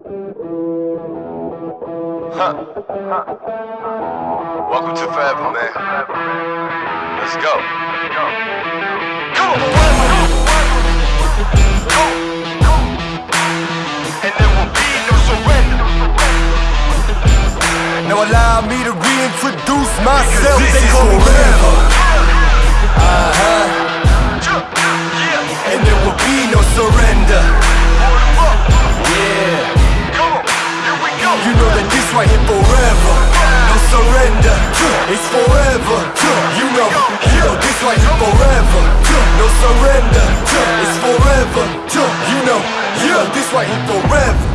Huh. Welcome to forever, man. Let's go. Come on. And there will be no surrender. Now allow me to reintroduce myself. This is forever. You know that this right forever. No surrender. It's forever. You know, you this right here forever. No surrender. It's forever. You know, you this right here forever.